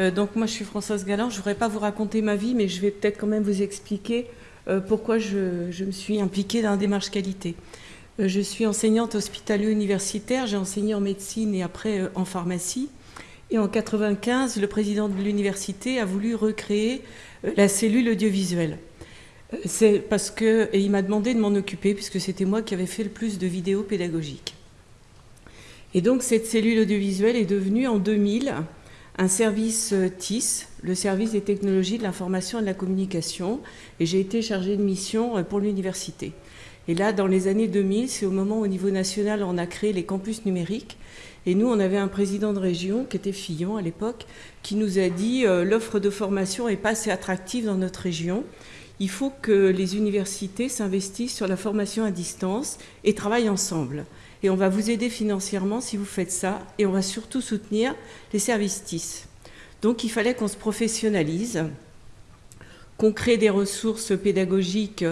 Euh, donc moi je suis Françoise Galland, je ne voudrais pas vous raconter ma vie, mais je vais peut-être quand même vous expliquer euh, pourquoi je, me suis impliquée dans la démarche qualité. Euh, je suis enseignante hospitalo-universitaire, j'ai enseigné en médecine et après en pharmacie. Et en 95, le président de l'université a voulu recréer la cellule audiovisuelle. C'est parce que, et il m'a demandé de m'en occuper, puisque c'était moi qui avais fait le plus de vidéos pédagogiques. Et donc cette cellule audiovisuelle est devenue en 2000 un service euh, TIS, le service des technologies de l'information et de la communication, et j'ai été chargée de mission euh, pour l'université. Et là, dans les années 2000, c'est au moment où, au niveau national, on a créé les campus numériques. Et nous, on avait un président de région, qui était Fillon à l'époque, qui nous a dit euh, l'offre de formation n'est pas assez attractive dans notre région. Il faut que les universités s'investissent sur la formation à distance et travaillent ensemble et on va vous aider financièrement si vous faites ça, et on va surtout soutenir les services TIS. Donc il fallait qu'on se professionnalise, qu'on crée des ressources pédagogiques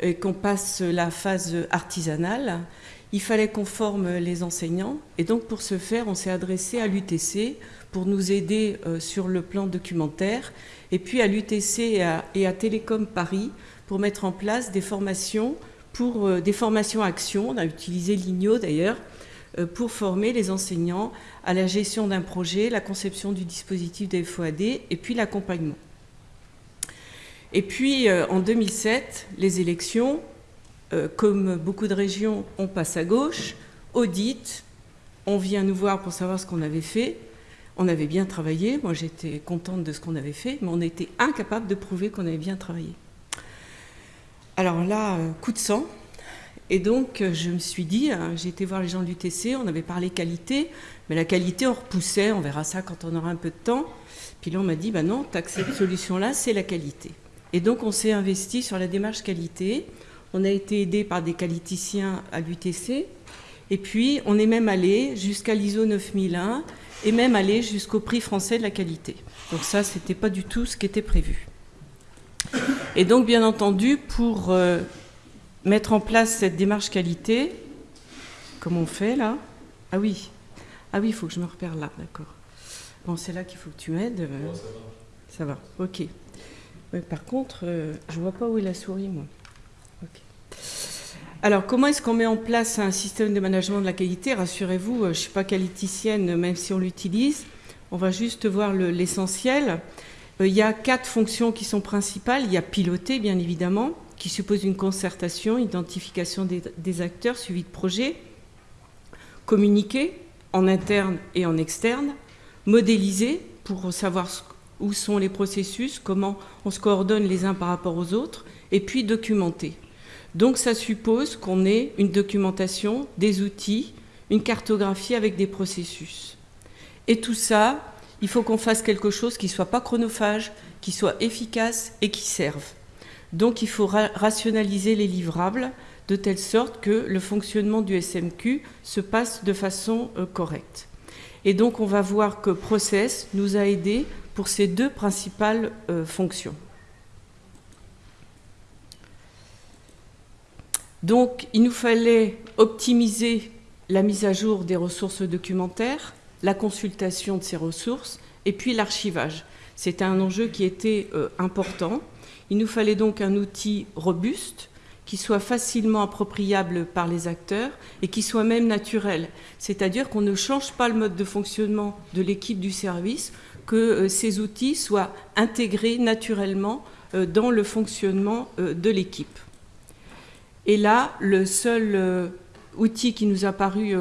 et qu'on passe la phase artisanale. Il fallait qu'on forme les enseignants, et donc pour ce faire, on s'est adressé à l'UTC pour nous aider euh, sur le plan documentaire, et puis à l'UTC et à Télécom Paris pour mettre en place des formations pour euh, des formations actions. On a utilisé l'IGNO d'ailleurs euh, pour former les enseignants à la gestion d'un projet, la conception du dispositif des FOAD et puis l'accompagnement. Et puis euh, en 2007, les élections, comme beaucoup de régions, on passe à gauche, audit, on vient nous voir pour savoir ce qu'on avait fait. On avait bien travaillé, moi j'étais contente de ce qu'on avait fait, mais on était incapable de prouver qu'on avait bien travaillé. Alors là, euh, coup de sang. Et donc, euh, je me suis dit, euh, j'ai été voir les gens de l'UTC, on avait parlé qualité, mais la qualité, on repoussait, on verra ça quand on aura un peu de temps. Puis là, on m'a dit, bah non, cette solution-là, c'est la qualité. Et donc, on s'est investi sur la démarche qualité. On a été aidé par des qualiticiens à l'UTC. Et puis, on est même allé jusqu'à l'ISO 9001 et même allé jusqu'au prix français de la qualité. Donc ça, ce n'était pas du tout ce qui était prévu. Et donc, bien entendu, pour euh, mettre en place cette démarche qualité, comme on fait là, ah oui, ah oui, il faut que je me repère là, d'accord. Bon, c'est là qu'il faut que tu m'aides. Euh, ça va. ok. par contre, euh, je vois pas où est la souris, moi. Alors, comment est-ce qu'on met en place un système de management de la qualité? Rassurez-vous, je ne suis pas qualiticienne, même si on l'utilise. On va juste voir l'essentiel. Euh, il y a quatre fonctions qui sont principales. Il y a piloter, bien évidemment, qui suppose une concertation, identification des, acteurs, suivi de projet. Communiquer, en interne et en externe. Modéliser, pour savoir où sont les processus, comment on se coordonne les uns par rapport aux autres. Et puis documenter. Donc ça suppose qu'on ait une documentation, des outils, une cartographie avec des processus. Et tout ça, il faut qu'on fasse quelque chose qui ne soit pas chronophage, qui soit efficace et qui serve. Donc il faut rationaliser les livrables de telle sorte que le fonctionnement du SMQ se passe de façon euh, correcte. Et donc on va voir que Process nous a aidés pour ces deux principales euh, fonctions. Donc il nous fallait optimiser la mise à jour des ressources documentaires, la consultation de ces ressources et puis l'archivage. C'était un enjeu qui était euh, important. Il nous fallait donc un outil robuste qui soit facilement appropriable par les acteurs et qui soit même naturel. C'est-à-dire qu'on ne change pas le mode de fonctionnement de l'équipe du service, que euh, ces outils soient intégrés naturellement euh, dans le fonctionnement de l'équipe. Et là, le seul outil qui nous a paru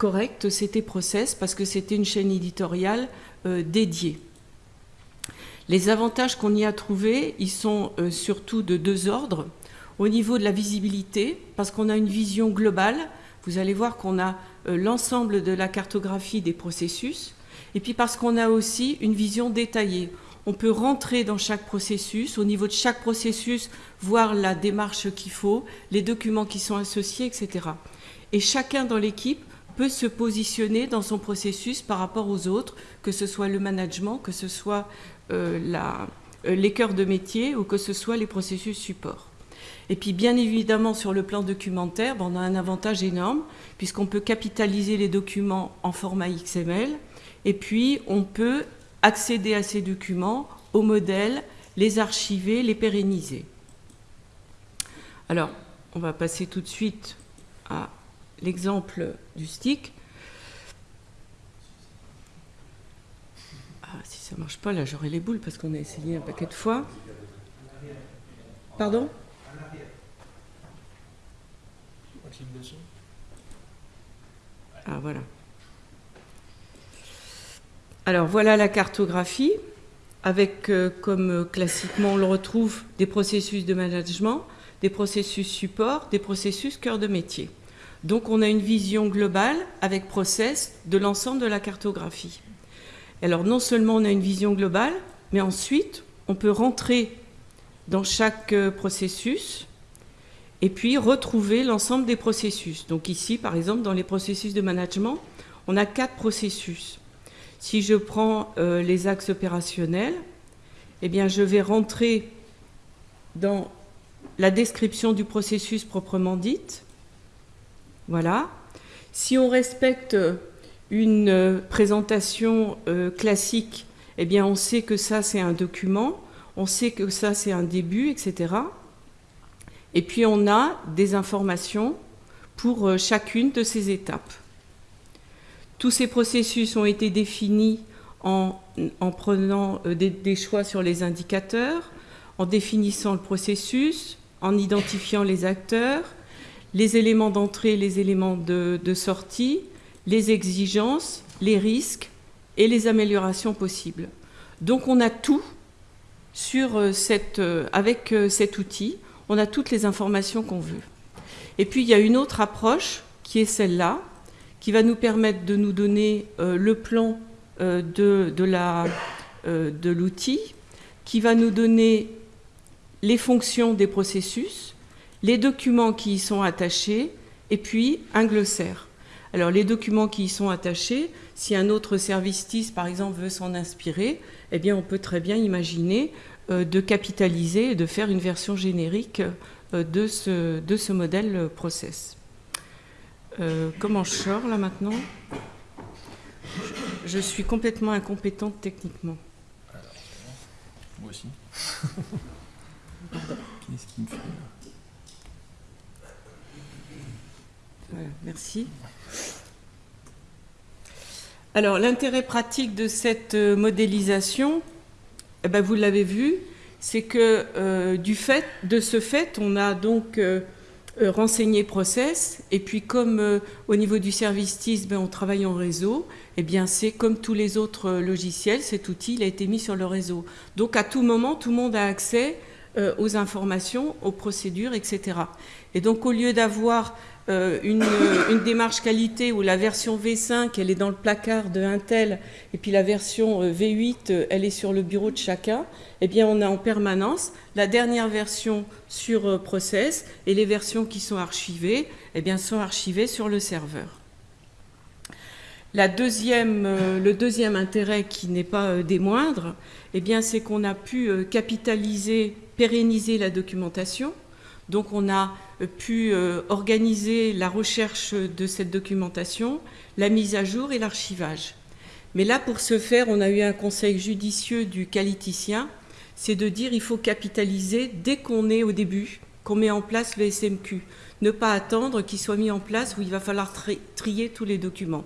correct, c'était Process, parce que c'était une chaîne éditoriale euh, dédiée. Les avantages qu'on y a trouvés, ils sont euh, surtout de deux ordres. Au niveau de la visibilité, parce qu'on a une vision globale, vous allez voir qu'on a euh, l'ensemble de la cartographie des processus, et puis parce qu'on a aussi une vision détaillée. On peut rentrer dans chaque processus, au niveau de chaque processus, voir la démarche qu'il faut, les documents qui sont associés, etc. Et chacun dans l'équipe peut se positionner dans son processus par rapport aux autres, que ce soit le management, que ce soit euh, euh, les cœurs de métier ou que ce soit les processus support. Et puis bien évidemment sur le plan documentaire, ben, on a un avantage énorme puisqu'on peut capitaliser les documents en format XML et puis on peut accéder à ces documents, aux modèles, les archiver, les pérenniser. Alors, on va passer tout de suite à l'exemple du stick. Ah, si ça ne marche pas, là j'aurai les boules parce qu'on a essayé un paquet de fois. Pardon? Ah voilà. Alors voilà la cartographie avec euh, comme classiquement on le retrouve des processus de management, des processus support, des processus cœur de métier. Donc on a une vision globale avec process de l'ensemble de la cartographie. Alors non seulement on a une vision globale, mais ensuite on peut rentrer dans chaque euh, processus et puis retrouver l'ensemble des processus. Donc ici, par exemple, dans les processus de management, on a quatre processus. Si je prends euh, les axes opérationnels, eh je vais rentrer dans la description du processus proprement dite. Voilà. Si on respecte une euh, présentation euh, classique, eh bien, on sait que ça, c'est un document, on sait que ça, c'est un début, etc. Et puis on a des informations pour euh, chacune de ces étapes. Tous ces processus ont été définis en, prenant euh, des, choix sur les indicateurs, en définissant le processus, en identifiant les acteurs, les éléments d'entrée, les éléments de, sortie, les exigences, les risques et les améliorations possibles. Donc on a tout euh, cette, avec cet outil on a toutes les informations qu'on veut. Et puis il y a une autre approche qui est celle-là, qui va nous permettre de nous donner euh, le plan euh, euh, de l'outil, qui va nous donner les fonctions des processus, les documents qui y sont attachés, et puis un glossaire. Alors les documents qui y sont attachés, si un autre service TIS par exemple veut s'en inspirer, eh bien on peut très bien imaginer euh, de capitaliser et de faire une version générique euh, de ce, modèle process. Euh, comment je sors là maintenant? Je, suis complètement incompétente techniquement. moi aussi. Qu'est-ce qui me fait Merci. Alors l'intérêt pratique de cette modélisation, eh ben, vous l'avez vu, c'est que euh, du fait, de ce fait, on a donc euh, euh, renseigné process, et puis comme au niveau du service TIS, ben, on travaille en réseau, eh bien c'est comme tous les autres logiciels, cet outil il a été mis sur le réseau. Donc à tout moment, tout le monde a accès aux informations, aux procédures, etc. Et donc au lieu d'avoir euh, une, démarche qualité où la version V5, elle est dans le placard de Intel, et puis la version euh, V8, euh, elle est sur le bureau de chacun, eh bien on a en permanence la dernière version sur Process, et les versions qui sont archivées, eh bien sont archivées sur le serveur. La deuxième, le deuxième intérêt qui n'est pas des moindres, eh bien c'est qu'on a pu capitaliser, pérenniser la documentation, donc on a euh, pu euh, organiser la recherche de cette documentation, la mise à jour et l'archivage. Mais là, pour ce faire, on a eu un conseil judicieux du qualiticien, c'est de dire il faut capitaliser dès qu'on est au début, qu'on met en place le SMQ. Ne pas attendre qu'il soit mis en place où il va falloir trier tous les documents.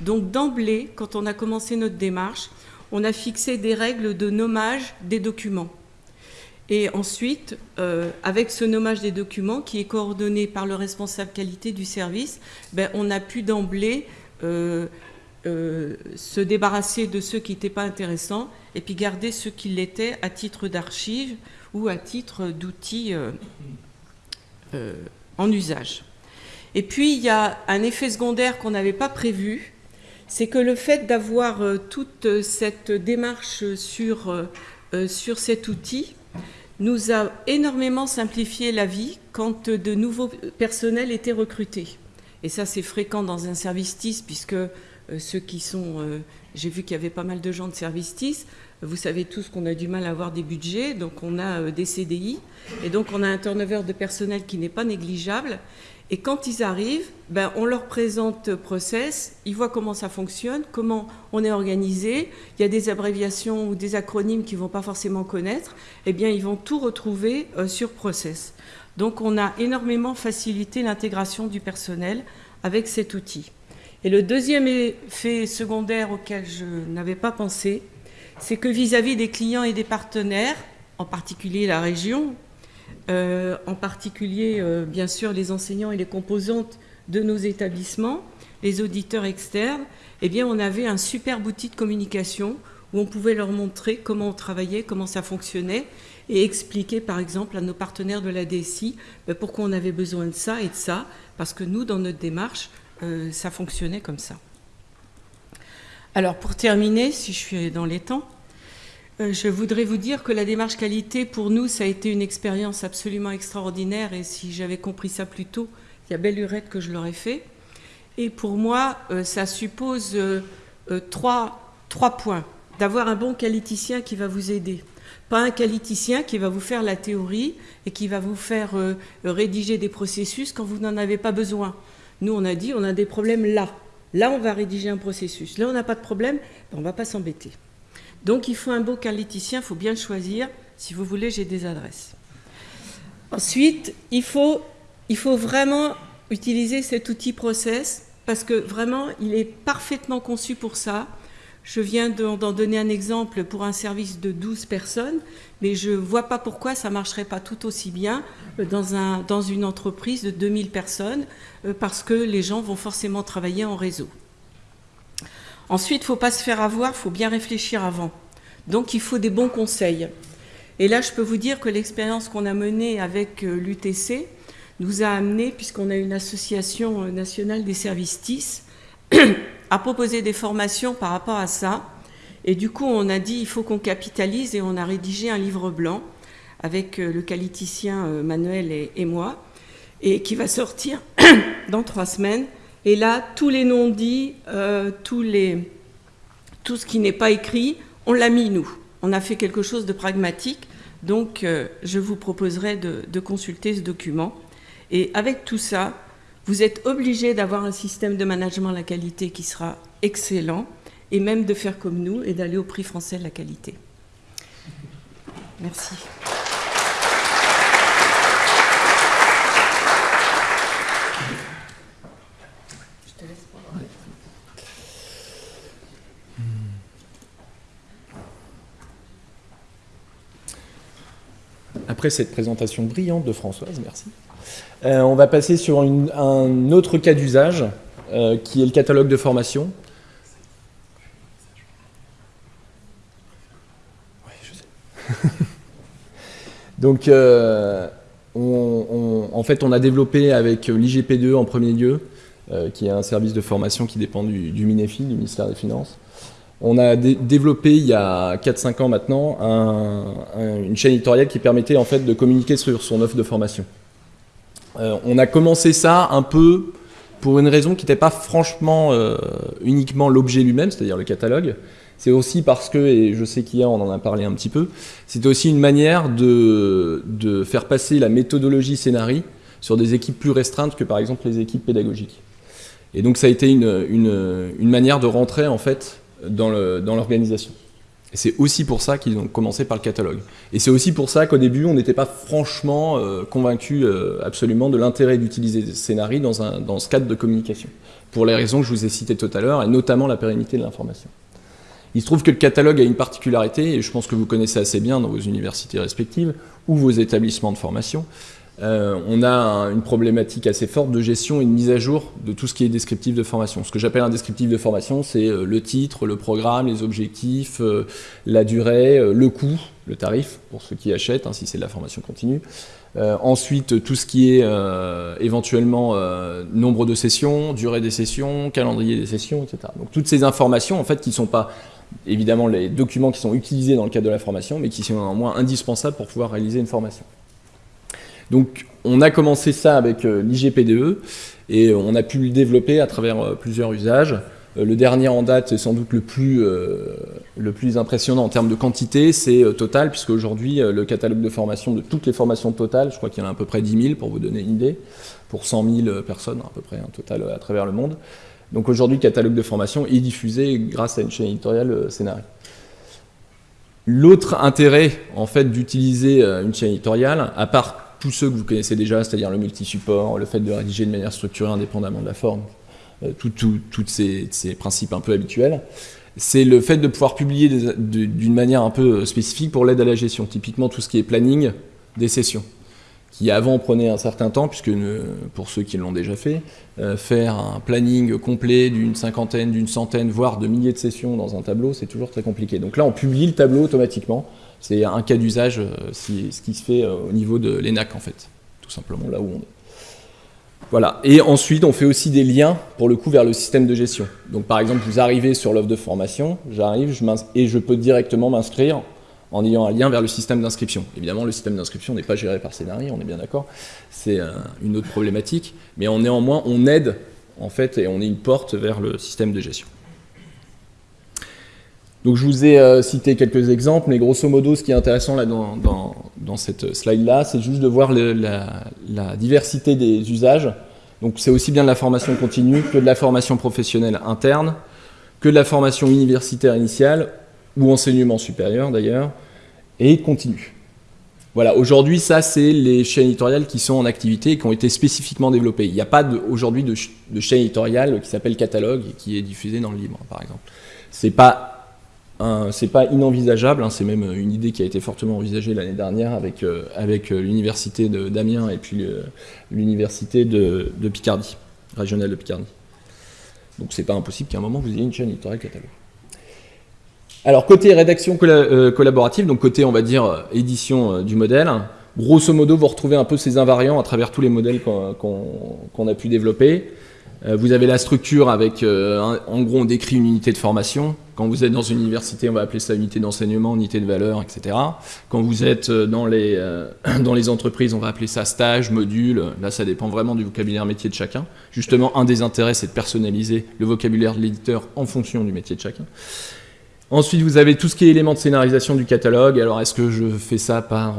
Donc d'emblée, quand on a commencé notre démarche, on a fixé des règles de nommage des documents. Et ensuite, euh, avec ce nommage des documents qui est coordonné par le responsable qualité du service, ben, on a pu d'emblée euh, euh, se débarrasser de ceux qui n'étaient pas intéressants et puis garder ceux qui l'étaient à titre d'archive ou à titre d'outils en usage. Et puis, il y a un effet secondaire qu'on n'avait pas prévu, c'est que le fait d'avoir toute cette démarche sur, sur cet outil, nous a énormément simplifié la vie quand de nouveaux personnels étaient recrutés. Et ça, c'est fréquent dans un service TIS, puisque euh, ceux qui sont... Euh, j'ai vu qu'il y avait pas mal de gens de service TIS. Vous savez tous qu'on a du mal à avoir des budgets, donc on a des CDI, et donc on a un turnover de personnel qui n'est pas négligeable. Et quand ils arrivent, ben, on leur présente Process, ils voient comment ça fonctionne, comment on est organisé. Il y a des abréviations ou des acronymes qu'ils ne vont pas forcément connaître. Eh bien, ils vont tout retrouver euh, sur Process. Donc, on a énormément facilité l'intégration du personnel avec cet outil. Et le deuxième effet secondaire auquel je n'avais pas pensé, c'est que vis-à-vis -vis des clients et des partenaires, en particulier la région, euh, en particulier, euh, bien sûr, les enseignants et les composantes de nos établissements, les auditeurs externes, eh bien, on avait un super outil de communication où on pouvait leur montrer comment on travaillait, comment ça fonctionnait, et expliquer, par exemple, à nos partenaires de la DSI ben, pourquoi on avait besoin de ça et de ça, parce que nous, dans notre démarche, euh, ça fonctionnait comme ça. Alors, pour terminer, si je suis dans les temps, je voudrais vous dire que la démarche qualité, pour nous, ça a été une expérience absolument extraordinaire. Et si j'avais compris ça plus tôt, il y a belle lurette que je l'aurais fait. Et pour moi, euh, ça suppose euh, trois, trois points. D'avoir un bon qualiticien qui va vous aider. Pas un qualiticien qui va vous faire la théorie et qui va vous faire rédiger des processus quand vous n'en avez pas besoin. Nous, on a dit, on a des problèmes là. Là, on va rédiger un processus. Là, on n'a pas de problème, ben, on ne va pas s'embêter. Donc il faut un beau qualiticien, il faut bien choisir. Si vous voulez, j'ai des adresses. Ensuite, il faut, vraiment utiliser cet outil process parce que vraiment, il est parfaitement conçu pour ça. Je viens d'en donner un exemple pour un service de 12 personnes, mais je ne vois pas pourquoi ça ne marcherait pas tout aussi bien dans, un, dans une entreprise de 2000 personnes, euh, parce que les gens vont forcément travailler en réseau. Ensuite, il ne faut pas se faire avoir, il faut bien réfléchir avant. Donc il faut des bons conseils. Et là, je peux vous dire que l'expérience qu'on a menée avec euh, l'UTC nous a amené, puisqu'on a une association euh, nationale des services TIS, à proposer des formations par rapport à ça. Et du coup, on a dit il faut qu'on capitalise et on a rédigé un livre blanc avec euh, le qualiticien Manuel et, moi, et qui va sortir dans trois semaines et là, tous les non-dits, euh, tout ce qui n'est pas écrit, on l'a mis nous. On a fait quelque chose de pragmatique. Donc, euh, je vous proposerai de, de, consulter ce document. Et avec tout ça, vous êtes obligé d'avoir un système de management de la qualité qui sera excellent, et même de faire comme nous et d'aller au prix français de la qualité. Merci. Après cette présentation brillante de Françoise, merci, euh, on va passer sur un autre cas d'usage, euh, qui est le catalogue de formation. Oui, je sais. Donc, euh, en fait, on a développé avec l'IGP2 en premier lieu, qui est un service de formation qui dépend du, du MINEFI, du ministère des Finances, on a développé il y a 4-5 ans maintenant une chaîne éditoriale qui permettait en fait de communiquer sur son offre de formation. Euh, on a commencé ça un peu pour une raison qui n'était pas franchement euh, uniquement l'objet lui-même, c'est-à-dire le catalogue. C'est aussi parce que, et je sais qu'hier on en a parlé un petit peu, c'était aussi une manière de, faire passer la méthodologie scénarii sur des équipes plus restreintes que par exemple les équipes pédagogiques. Et donc ça a été une, une manière de rentrer en fait dans l'organisation. C'est aussi pour ça qu'ils ont commencé par le catalogue. Et c'est aussi pour ça qu'au début, on n'était pas franchement euh, convaincu euh, absolument de l'intérêt d'utiliser Scénarii dans, un, dans ce cadre de communication, pour les raisons que je vous ai citées tout à l'heure, et notamment la pérennité de l'information. Il se trouve que le catalogue a une particularité, et je pense que vous connaissez assez bien dans vos universités respectives, ou vos établissements de formation, euh, on a une problématique assez forte de gestion et de mise à jour de tout ce qui est descriptif de formation. Ce que j'appelle un descriptif de formation, c'est euh, le titre, le programme, les objectifs, euh, la durée, le coût, le tarif, pour ceux qui achètent, hein, si c'est de la formation continue. ensuite, tout ce qui est éventuellement nombre de sessions, durée des sessions, calendrier des sessions, etc. Donc toutes ces informations, en fait, qui ne sont pas évidemment les documents qui sont utilisés dans le cadre de la formation, mais qui sont néanmoins indispensables pour pouvoir réaliser une formation. Donc on a commencé ça avec euh, l'IGPDE et on a pu le développer à travers euh, plusieurs usages. Euh, le dernier en date, et sans doute le plus, euh, le plus impressionnant en termes de quantité, c'est euh, Total, puisque aujourd'hui, le catalogue de formation de toutes les formations Total, je crois qu'il y en a à peu près 10 000, pour vous donner une idée, pour 100 000 personnes à peu près, un total à travers le monde. Donc aujourd'hui, le catalogue de formation est diffusé grâce à une chaîne éditoriale Scénario. L'autre intérêt, en fait, d'utiliser une chaîne éditoriale, à part tous ceux que vous connaissez déjà, c'est-à-dire le multi-support, le fait de rédiger de manière structurée indépendamment de la forme, euh, tous ces, principes un peu habituels, c'est le fait de pouvoir publier d'une manière un peu spécifique pour l'aide à la gestion. Typiquement tout ce qui est planning des sessions, qui avant prenait un certain temps, puisque pour ceux qui l'ont déjà fait, euh, faire un planning complet d'une cinquantaine, d'une centaine, voire de milliers de sessions dans un tableau, c'est toujours très compliqué. Donc là, on publie le tableau automatiquement. C'est un cas d'usage, euh, ce qui se fait au niveau de l'ENAC, en fait, tout simplement là où on est. Voilà. Et ensuite, on fait aussi des liens, pour le coup, vers le système de gestion. Donc, par exemple, vous arrivez sur l'offre de formation, j'arrive et je peux directement m'inscrire en ayant un lien vers le système d'inscription. Évidemment, le système d'inscription n'est pas géré par Scénarii, on est bien d'accord. C'est euh, une autre problématique. Mais néanmoins, on aide, en fait, et on est une porte vers le système de gestion. Donc je vous ai euh, cité quelques exemples, mais grosso modo, ce qui est intéressant là dans, cette slide-là, c'est juste de voir la, diversité des usages. Donc c'est aussi bien de la formation continue que de la formation professionnelle interne, que de la formation universitaire initiale, ou enseignement supérieur d'ailleurs, et continue. Voilà, aujourd'hui, ça, c'est les chaînes éditoriales qui sont en activité et qui ont été spécifiquement développées. Il n'y a pas aujourd'hui de, de, chaîne éditoriale qui s'appelle Catalogue et qui est diffusée dans le livre, par exemple. C'est pas c'est pas inenvisageable, hein, c'est même une idée qui a été fortement envisagée l'année dernière avec, euh, avec euh, l'université d'Amiens et puis euh, l'université de, Picardie, régionale de Picardie. Donc c'est pas impossible qu'à un moment vous ayez une chaîne éditoriale catalogue. Alors côté rédaction collaborative, donc côté on va dire édition du modèle, grosso modo vous retrouvez un peu ces invariants à travers tous les modèles qu'on a pu développer. Euh, vous avez la structure avec, euh, en gros, on décrit une unité de formation. Quand vous êtes dans une université, on va appeler ça unité d'enseignement, unité de valeur, etc. Quand vous êtes euh, dans les, dans les entreprises, on va appeler ça stage, module. Là, ça dépend vraiment du vocabulaire métier de chacun. Justement, un des intérêts, c'est de personnaliser le vocabulaire de l'éditeur en fonction du métier de chacun. Ensuite, vous avez tout ce qui est éléments de scénarisation du catalogue. Alors, est-ce que je fais ça par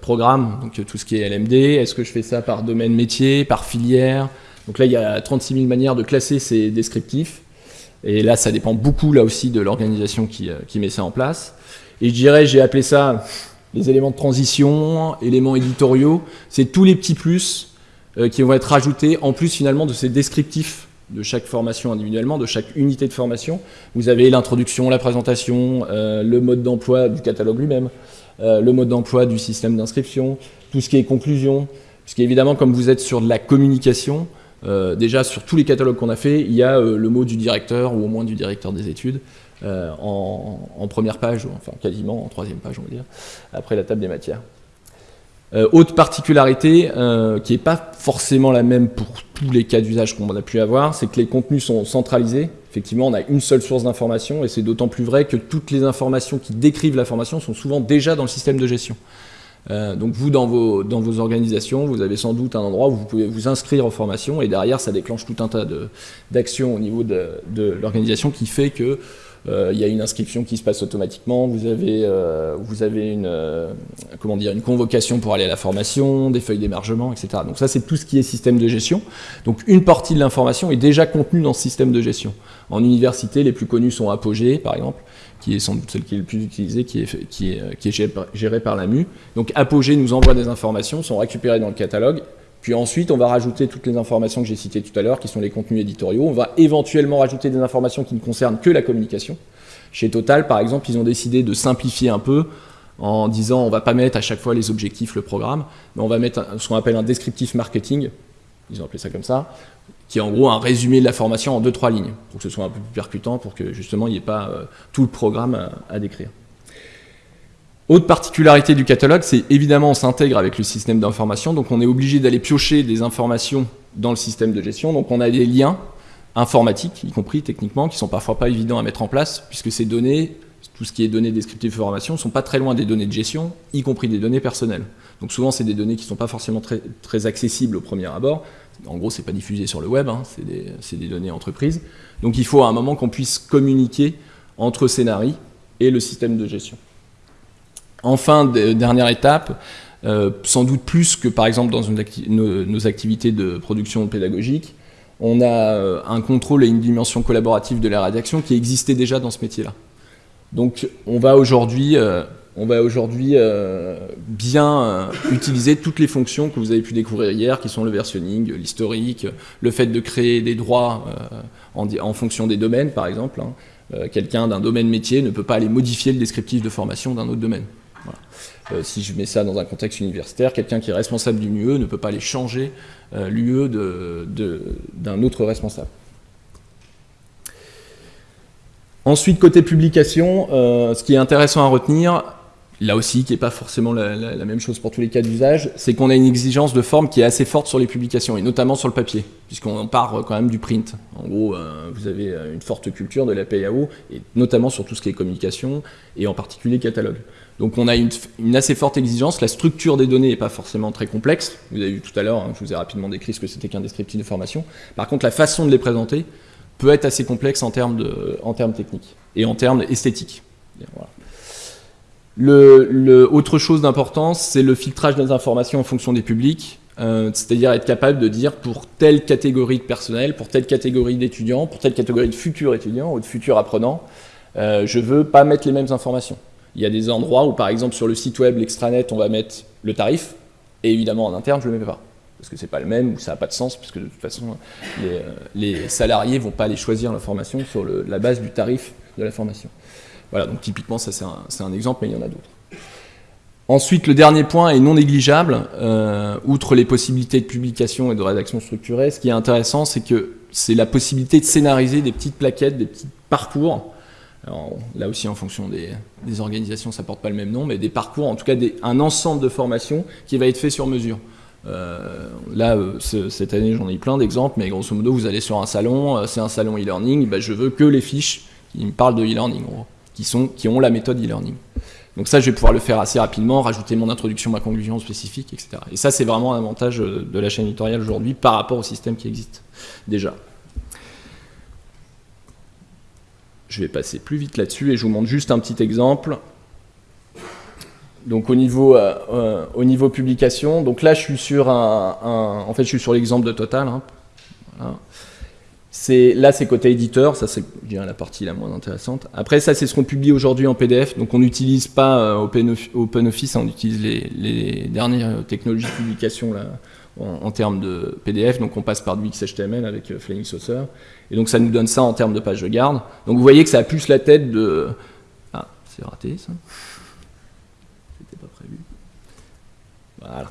programme, donc tout ce qui est LMD Est-ce que je fais ça par domaine métier, par filière? Donc là, il y a 36 000 manières de classer ces descriptifs. Et là, ça dépend beaucoup, là aussi, de l'organisation qui, euh, met ça en place. Et je dirais, j'ai appelé ça les éléments de transition, éléments éditoriaux. C'est tous les petits plus euh, qui vont être rajoutés, en plus, finalement, de ces descriptifs de chaque formation individuellement, de chaque unité de formation. Vous avez l'introduction, la présentation, euh, le mode d'emploi du catalogue lui-même, le mode d'emploi du système d'inscription, tout ce qui est conclusion, puisqu'évidemment, comme vous êtes sur de la communication, euh, déjà, sur tous les catalogues qu'on a fait, il y a euh, le mot du directeur, ou au moins du directeur des études, euh, en, première page, enfin quasiment en troisième page, on va dire, après la table des matières. autre particularité, qui n'est pas forcément la même pour tous les cas d'usage qu'on a pu avoir, c'est que les contenus sont centralisés. Effectivement, on a une seule source d'information, et c'est d'autant plus vrai que toutes les informations qui décrivent la formation sont souvent déjà dans le système de gestion. Euh, donc vous, dans vos, dans vos organisations, vous avez sans doute un endroit où vous pouvez vous inscrire en formation et derrière, ça déclenche tout un tas d'actions au niveau de, de l'organisation qui fait que il y a une inscription qui se passe automatiquement, vous avez, euh, avez une, convocation pour aller à la formation, des feuilles d'émargement, etc. Donc ça, c'est tout ce qui est système de gestion. Donc une partie de l'information est déjà contenue dans ce système de gestion. En université, les plus connus sont Apogée, par exemple qui est sans doute celle qui est le plus utilisée, qui est, qui qui est gérée par la MU. Donc Apogée nous envoie des informations, sont récupérées dans le catalogue, puis ensuite on va rajouter toutes les informations que j'ai citées tout à l'heure, qui sont les contenus éditoriaux. On va éventuellement rajouter des informations qui ne concernent que la communication. Chez Total, par exemple, ils ont décidé de simplifier un peu en disant on va pas mettre à chaque fois les objectifs, le programme, mais on va mettre ce qu'on appelle un descriptif marketing, ils ont appelé ça comme ça, qui est en gros un résumé de la formation en deux trois lignes, pour que ce soit un peu plus percutant, pour que justement il n'y ait pas euh, tout le programme à, décrire. Autre particularité du catalogue, c'est évidemment on s'intègre avec le système d'information, donc on est obligé d'aller piocher des informations dans le système de gestion, donc on a des liens informatiques, y compris techniquement, qui sont parfois pas évidents à mettre en place, puisque ces données, tout ce qui est données descriptives de formation, sont pas très loin des données de gestion, y compris des données personnelles. Donc souvent c'est des données qui ne sont pas forcément très, accessibles au premier abord, En gros, c'est pas diffusé sur le web, hein, c'est des, des, données entreprises. Donc il faut à un moment qu'on puisse communiquer entre Scénari et le système de gestion. Enfin, dernière étape, euh, sans doute plus que par exemple dans nos, activités de production pédagogique, on a euh, un contrôle et une dimension collaborative de la rédaction qui existait déjà dans ce métier-là. Donc on va aujourd'hui euh, bien utiliser toutes les fonctions que vous avez pu découvrir hier, qui sont le versionning, l'historique, le fait de créer des droits en, fonction des domaines, par exemple. Hein. Quelqu'un d'un domaine métier ne peut pas aller modifier le descriptif de formation d'un autre domaine. Euh, si je mets ça dans un contexte universitaire, quelqu'un qui est responsable d'une UE ne peut pas aller changer euh, l'UE d'un autre responsable. Ensuite, côté publication, euh, ce qui est intéressant à retenir, là aussi, qui n'est pas forcément la, même chose pour tous les cas d'usage, c'est qu'on a une exigence de forme qui est assez forte sur les publications, et notamment sur le papier, puisqu'on part quand même du print. En gros, vous avez une forte culture de la PAO, et notamment sur tout ce qui est communication, et en particulier catalogue. Donc on a une, assez forte exigence, la structure des données n'est pas forcément très complexe, vous avez vu tout à l'heure, hein, je vous ai rapidement décrit ce que c'était qu'un descriptif de formation. Par contre la façon de les présenter peut être assez complexe en termes, techniques et en termes esthétiques. Autre chose d'importance, c'est le filtrage des informations en fonction des publics, euh, c'est-à-dire être capable de dire pour telle catégorie de personnel, pour telle catégorie d'étudiants, pour telle catégorie de futurs étudiants ou de futurs apprenants, euh, je ne veux pas mettre les mêmes informations. Il y a des endroits où, par exemple, sur le site web, l'extranet, on va mettre le tarif, et évidemment, en interne, je ne le mets pas. Parce que c'est pas le même, ou ça n'a pas de sens, puisque de toute façon, les, euh, salariés ne vont pas aller choisir l'information sur la base du tarif de la formation. Voilà, donc typiquement, ça c'est un, exemple, mais il y en a d'autres. Ensuite, le dernier point est non négligeable, euh, outre les possibilités de publication et de rédaction structurée, ce qui est intéressant, c'est que c'est la possibilité de scénariser des petites plaquettes, des petits parcours alors, là aussi, en fonction des, organisations, ça porte pas le même nom, mais des parcours, en tout cas un ensemble de formations qui va être fait sur mesure. Euh, là, euh, cette année, j'en ai plein d'exemples, mais grosso modo, vous allez sur un salon, euh, c'est un salon e-learning, bah, je veux que les fiches qui me parlent de e-learning, qui, qui ont la méthode e-learning. Donc ça, je vais pouvoir le faire assez rapidement, rajouter mon introduction, ma conclusion spécifique, etc. Et ça, c'est vraiment un avantage de la chaîne éditoriale aujourd'hui par rapport au système qui existe déjà. Je vais passer plus vite là-dessus et je vous montre juste un petit exemple. Donc au niveau, euh, euh, au niveau publication, donc là je suis sur un, en fait je suis sur l'exemple de Total. Hein. Là c'est côté éditeur, ça c'est la partie la moins intéressante. Après ça c'est ce qu'on publie aujourd'hui en PDF, donc on n'utilise pas euh, OpenOffice, on utilise les, les, dernières technologies de publication là, en, termes de PDF, donc on passe par du XHTML avec euh, Flaming Saucer, et donc ça nous donne ça en termes de page de garde. Donc vous voyez que ça a plus la tête de... Ah, c'est raté ça. C'était pas prévu. Voilà.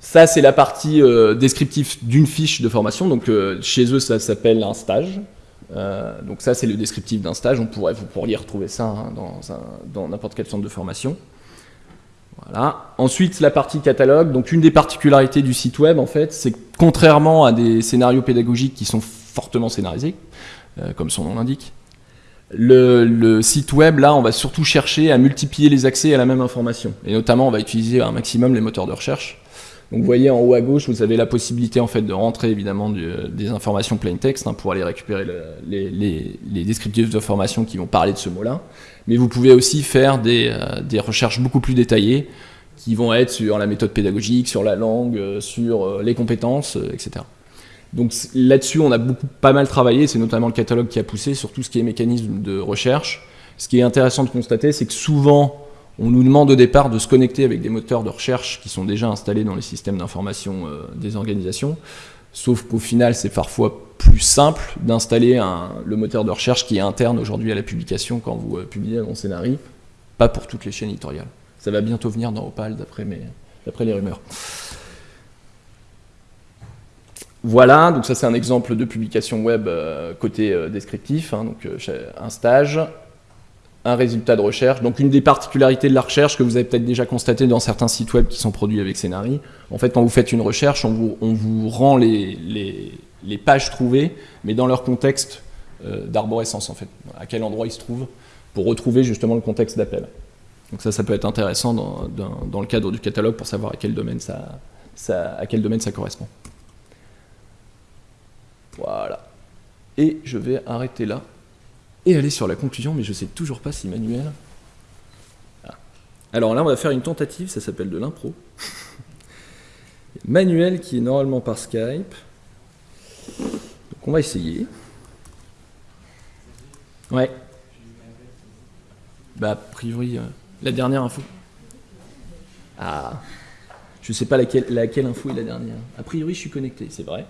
Ça, c'est la partie euh, descriptive d'une fiche de formation. Donc, euh, chez eux, ça s'appelle un stage. donc, ça, c'est le descriptif d'un stage. On pourrait, vous pourriez retrouver ça hein, dans n'importe quel centre de formation. Voilà. Ensuite, la partie catalogue. Donc, une des particularités du site web, en fait, c'est que contrairement à des scénarios pédagogiques qui sont fortement scénarisés, euh, comme son nom l'indique, le, site web, là, on va surtout chercher à multiplier les accès à la même information. Et notamment, on va utiliser un maximum les moteurs de recherche. Donc, vous voyez en haut à gauche, vous avez la possibilité en fait de rentrer évidemment des informations plain text hein, pour aller récupérer les, les, descriptifs de formation qui vont parler de ce mot-là mais vous pouvez aussi faire des, euh, des, recherches beaucoup plus détaillées qui vont être sur la méthode pédagogique, sur la langue, euh, sur euh, les compétences, etc. Donc là-dessus, on a beaucoup, pas mal travaillé, c'est notamment le catalogue qui a poussé sur tout ce qui est mécanisme de recherche. Ce qui est intéressant de constater, c'est que souvent, on nous demande au départ de se connecter avec des moteurs de recherche qui sont déjà installés dans les systèmes d'information des organisations. Sauf qu'au final, c'est parfois plus simple d'installer le moteur de recherche qui est interne aujourd'hui à la publication quand vous euh, publiez un scénario, pas pour toutes les chaînes éditoriales. Ça va bientôt venir dans Opal d'après les rumeurs. Voilà, donc ça c'est un exemple de publication web euh, côté euh, descriptif, hein, donc un stage, un résultat de recherche. Donc une des particularités de la recherche que vous avez peut-être déjà constaté dans certains sites web qui sont produits avec Scénari, en fait quand vous faites une recherche, on vous, rend les, pages trouvées, mais dans leur contexte euh, d'arborescence en fait, à quel endroit ils se trouvent, pour retrouver justement le contexte d'appel. Donc ça, ça peut être intéressant dans, le cadre du catalogue pour savoir à quel domaine ça, à quel domaine ça correspond. Voilà. Et je vais arrêter là et aller sur la conclusion, mais je sais toujours pas si Manuel... Ah. Alors là, on va faire une tentative, ça s'appelle de l'impro. Manuel qui est normalement par Skype. Donc on va essayer. Ouais. Bah, a priori, euh, la dernière info. Ah. Je sais pas laquelle, laquelle info est la dernière. A priori, je suis connecté, c'est vrai.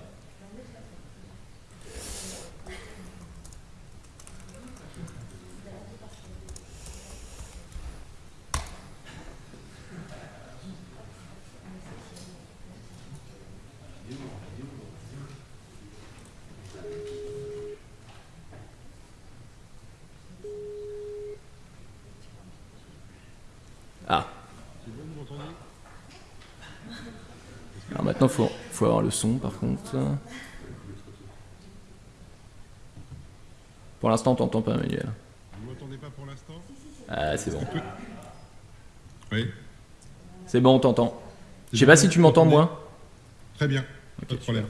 Ah. Alors maintenant, il faut, faut avoir le son par contre. Pour l'instant, on t'entend pas, Manuel. Vous m'entendez pas pour l'instant? Ah, c'est bon. Oui. C'est bon, on t'entend. Je sais pas si tu m'entends, moi. Très bien, pas de problème.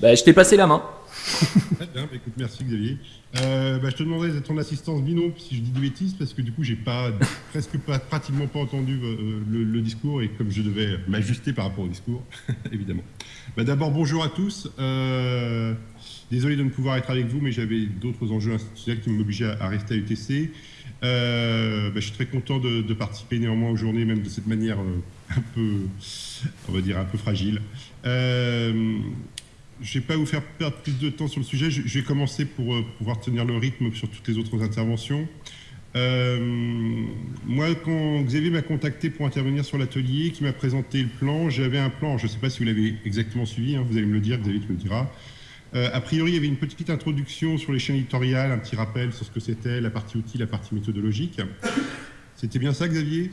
Bah, je t'ai passé la main. Très bien, bah, écoute, merci Xavier. Euh, bah, je te demanderais ton assistance binôme si je dis des bêtises, parce que du coup, j'ai pas, presque pas, pratiquement pas entendu euh, le, discours et comme je devais m'ajuster par rapport au discours, évidemment. Bah, D'abord, bonjour à tous. Euh, désolé de ne pouvoir être avec vous, mais j'avais d'autres enjeux institutionnels qui m'obligeaient à, rester à UTC. Je suis très content de, participer néanmoins aux journées, même de cette manière un peu, on va dire, un peu fragile. Je ne vais pas vous faire perdre plus de temps sur le sujet. Je, vais commencer pour euh, pouvoir tenir le rythme sur toutes les autres interventions. Euh, moi, quand Xavier m'a contacté pour intervenir sur l'atelier, qui m'a présenté le plan, j'avais un plan, je ne sais pas si vous l'avez exactement suivi, hein, vous allez me le dire, Xavier tu me le diras. Euh, a priori, il y avait une petite introduction sur les chaînes éditoriales, un petit rappel sur ce que c'était, la partie outil, la partie méthodologique. C'était bien ça, Xavier?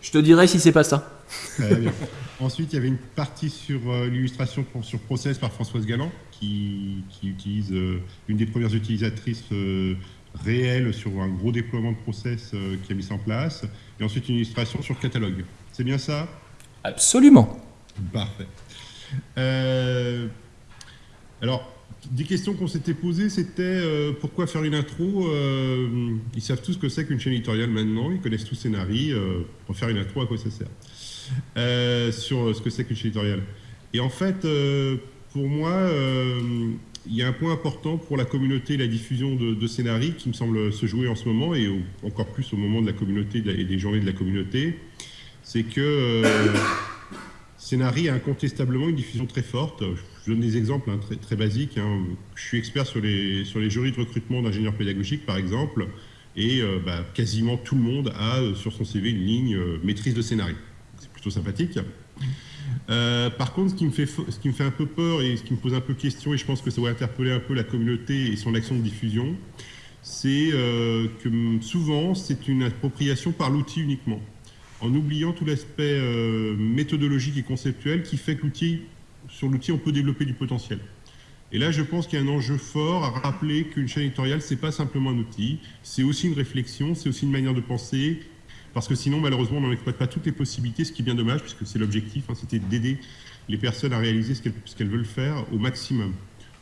Je te dirai si c'est pas ça. Bien. Ensuite, il y avait une partie sur euh, l'illustration sur Process par Françoise Galland, qui, qui utilise euh, une des premières utilisatrices euh, réelles sur un gros déploiement de Process euh, qui a mis ça en place. Et ensuite, une illustration sur Catalogue. C'est bien ça? Absolument. Parfait. Euh, alors, des questions qu'on s'était posées, c'était euh, pourquoi faire une intro euh, Ils savent tous ce que c'est qu'une chaîne éditoriale maintenant, ils connaissent tous Scénarii. Euh, pour faire une intro, à quoi ça sert Euh, Sur ce que c'est qu'une chaîne éditoriale. Et en fait, pour moi, il y a un point important pour la communauté et la diffusion de, de Scénarii qui me semble se jouer en ce moment, et encore plus au moment de la communauté et des journées de la communauté, c'est que Scénarii a incontestablement une diffusion très forte. Donne des exemples hein, très, basiques. hein. Je suis expert sur les, jurys de recrutement d'ingénieurs pédagogiques, par exemple, et euh, bah, quasiment tout le monde a euh, sur son CV une ligne euh, maîtrise de Scénarii. C'est plutôt sympathique. Par contre, ce qui, me fait, un peu peur et ce qui me pose un peu question, et je pense que ça va interpeller un peu la communauté et son action de diffusion, c'est que souvent, c'est une appropriation par l'outil uniquement, en oubliant tout l'aspect méthodologique et conceptuel qui fait que l'outil, sur l'outil, on peut développer du potentiel. Et là, je pense qu'il y a un enjeu fort à rappeler qu'une chaîne éditoriale, c'est pas simplement un outil, c'est aussi une réflexion, c'est aussi une manière de penser, parce que sinon, malheureusement, on n'en exploite pas toutes les possibilités, ce qui est bien dommage, puisque c'est l'objectif, hein, c'était d'aider les personnes à réaliser ce qu'elles ce qu'elles veulent faire au maximum.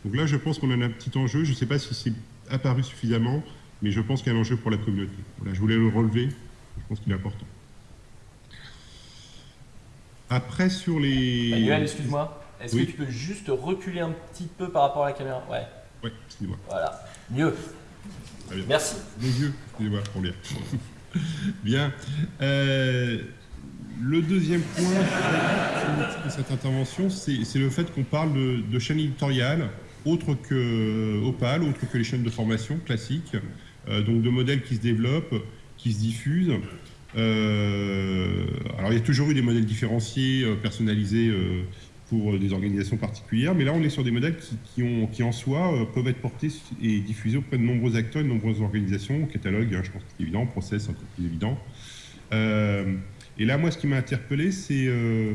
Donc là, je pense qu'on a un petit enjeu, je ne sais pas si c'est apparu suffisamment, mais je pense qu'il y a un enjeu pour la communauté. Voilà, je voulais le relever, je pense qu'il est important. Après, sur les... Manuel, excuse-moi. Est-ce Oui. que tu peux juste reculer un petit peu par rapport à la caméra? Ouais, Ouais, excusez-moi. voilà. Mieux. Bien. Merci. Excusez-moi, pour bien. bien. Euh, le deuxième point de cette intervention, c'est le fait qu'on parle de, de chaînes éditoriales autres que Opal, autres que les chaînes de formation classiques, euh, donc de modèles qui se développent, qui se diffusent. Euh, alors il y a toujours eu des modèles différenciés, euh, personnalisés euh, pour des organisations particulières, mais là on est sur des modèles qui, ont, qui en soi euh, peuvent être portés et diffusés auprès de nombreux acteurs de nombreuses organisations, catalogue, hein, je pense que c'est évident, process, encore plus évident. Euh, et là, moi, ce qui m'a interpellé, c'est euh,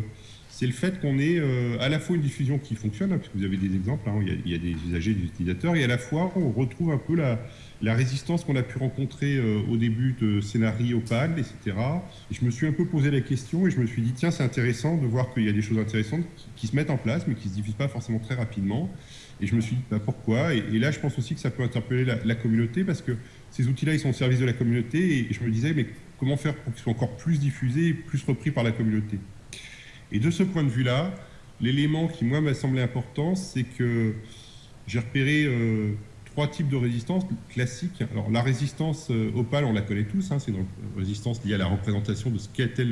le fait qu'on ait euh, à la fois une diffusion qui fonctionne, hein, puisque vous avez des exemples, hein, il, y a, des usagers, des utilisateurs, et à la fois on retrouve un peu la, la résistance qu'on a pu rencontrer euh, au début de Scénarii, Opal, etc. Et je me suis un peu posé la question et je me suis dit, tiens, c'est intéressant de voir qu'il y a des choses intéressantes qui, se mettent en place, mais qui ne se diffusent pas forcément très rapidement. Et je me suis dit, bah, pourquoi? Et, là, je pense aussi que ça peut interpeller la, communauté, parce que ces outils-là, ils sont au service de la communauté, et, et je me disais, mais comment faire pour qu'ils soient encore plus diffusés et plus repris par la communauté? Et de ce point de vue-là, l'élément qui, moi, m'a semblé important, c'est que j'ai repéré euh, trois types de résistance classiques. Alors, la résistance euh, opale, on la connaît tous, hein, c'est une résistance liée à la représentation de ce qu'était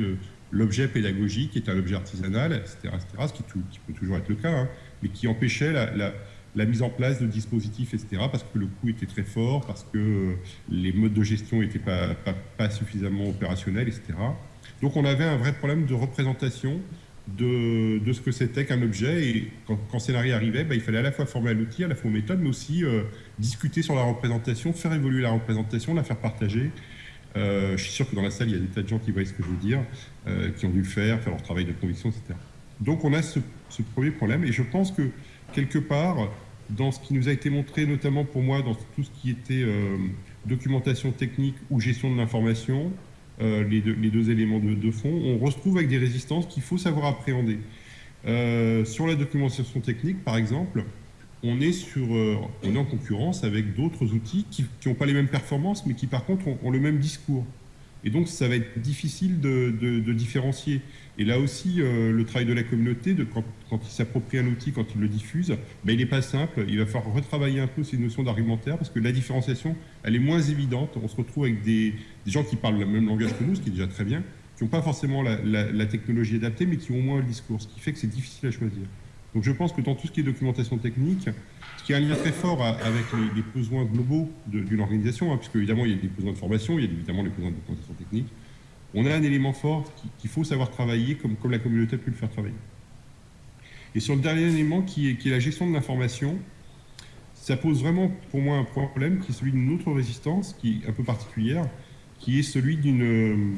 l'objet pédagogique, qui est un objet artisanal, etc., etc. ce qui, peut toujours être le cas, hein, mais qui empêchait la, mise en place de dispositifs, etc., parce que le coût était très fort, parce que euh, les modes de gestion n'étaient pas suffisamment opérationnels, etc. Donc, on avait un vrai problème de représentation de, ce que c'était qu'un objet. Et quand, quand Scénarii arrivait, bah, il fallait à la fois former à l'outil, à la fois aux méthodes, mais aussi euh, discuter sur la représentation, faire évoluer la représentation, la faire partager. Euh, je suis sûr que dans la salle, il y a des tas de gens qui voient ce que je veux dire, euh, qui ont dû le faire, faire leur travail de conviction, etc. Donc on a ce, premier problème. Et je pense que quelque part, dans ce qui nous a été montré, notamment pour moi, dans tout ce qui était documentation technique ou gestion de l'information, les, deux, les, deux, éléments de, fond, on retrouve avec des résistances qu'il faut savoir appréhender. Euh, sur la documentation technique, par exemple, on est, euh, en concurrence avec d'autres outils qui n'ont pas les mêmes performances, mais qui par contre ont, ont, le même discours. Et donc, ça va être difficile de, différencier. Et là aussi, euh, le travail de la communauté, de, quand, quand il s'approprie un outil, quand il le diffuse, ben, il n'est pas simple. Il va falloir retravailler un peu ces notions d'argumentaire parce que la différenciation, elle est moins évidente. On se retrouve avec des, gens qui parlent le même langage que nous, ce qui est déjà très bien, qui n'ont pas forcément la, technologie adaptée, mais qui ont moins le discours, ce qui fait que c'est difficile à choisir. Donc je pense que dans tout ce qui est documentation technique, ce qui a un lien très fort avec les, besoins globaux d'une organisation, hein, puisque évidemment il y a des besoins de formation, il y a évidemment les besoins de documentation technique, on a un élément fort qu'il qu faut savoir travailler comme, la communauté a pu le faire travailler. Et sur le dernier élément qui est, qui est la gestion de l'information, ça pose vraiment pour moi un problème qui est celui d'une autre résistance qui est un peu particulière, qui est celui d'une...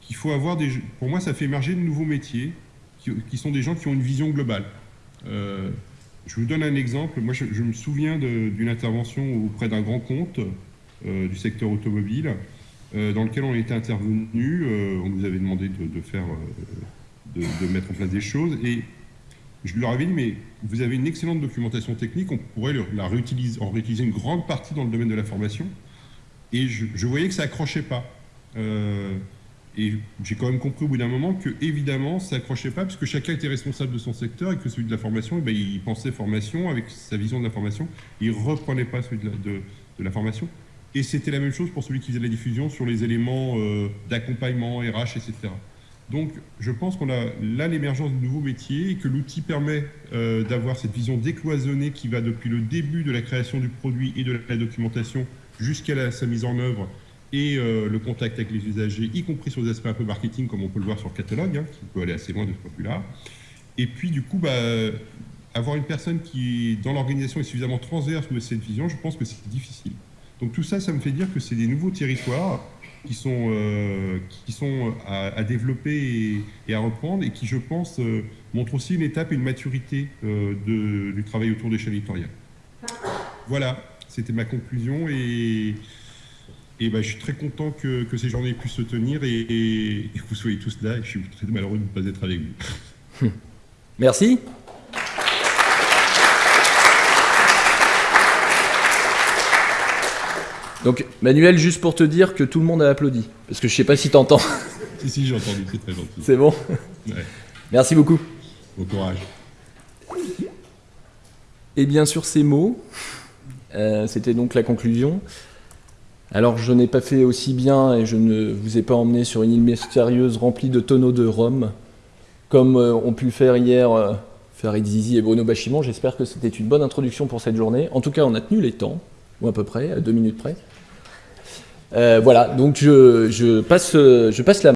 qu'il faut avoir des... Pour moi, ça fait émerger de nouveaux métiers qui, sont des gens qui ont une vision globale. Euh, je vous donne un exemple. Moi, je, me souviens d'une intervention auprès d'un grand compte euh, du secteur automobile euh, dans lequel on était intervenu. On nous avait demandé de, faire, de, mettre en place des choses. Et je leur avais dit, mais vous avez une excellente documentation technique, on pourrait la réutiliser, en réutiliser une grande partie dans le domaine de la formation. Et je, je voyais que ça accrochait pas. Et j'ai quand même compris au bout d'un moment que, évidemment, ça accrochait pas, puisque chacun était responsable de son secteur et que celui de la formation, eh ben, il pensait formation avec sa vision de la formation, il reprenait pas celui de la, de, de la formation. Et c'était la même chose pour celui qui faisait la diffusion sur les éléments euh, d'accompagnement, RH, etc. Donc, je pense qu'on a là l'émergence de nouveaux métiers et que l'outil permet euh, d'avoir cette vision décloisonnée qui va depuis le début de la création du produit et de la documentation jusqu'à sa mise en œuvre et euh, le contact avec les usagers, y compris sur des aspects un peu marketing, comme on peut le voir sur le catalogue, hein, qui peut aller assez loin de ce point de vue-là. Et puis, du coup, bah, avoir une personne qui, dans l'organisation, est suffisamment transverse de cette vision, je pense que c'est difficile. Donc tout ça, ça me fait dire que c'est des nouveaux territoires qui sont, euh, à, développer et, à reprendre et qui, je pense, euh, montrent aussi une étape et une maturité euh, du travail autour des chaînes éditoriales. Voilà, c'était ma conclusion et, et ben, je suis très content que, que, ces journées puissent se tenir et, et, que vous soyez tous là et je suis très malheureux de ne pas être avec vous. Merci. Donc, Manuel, juste pour te dire que tout le monde a applaudi, parce que je sais pas si t'entends. si, si, j'ai entendu, c'est très gentil. C'est bon ouais. Merci beaucoup. Bon courage. Et bien sur ces mots, euh, c'était donc la conclusion. Alors, je n'ai pas fait aussi bien et je ne vous ai pas emmené sur une île mystérieuse remplie de tonneaux de rhum, comme euh, ont pu le faire hier euh, Farid Zizi et Bruno Bachimon. J'espère que c'était une bonne introduction pour cette journée. En tout cas, on a tenu les temps, ou à peu près, à deux minutes près. Euh, voilà, donc je, passe, je passe la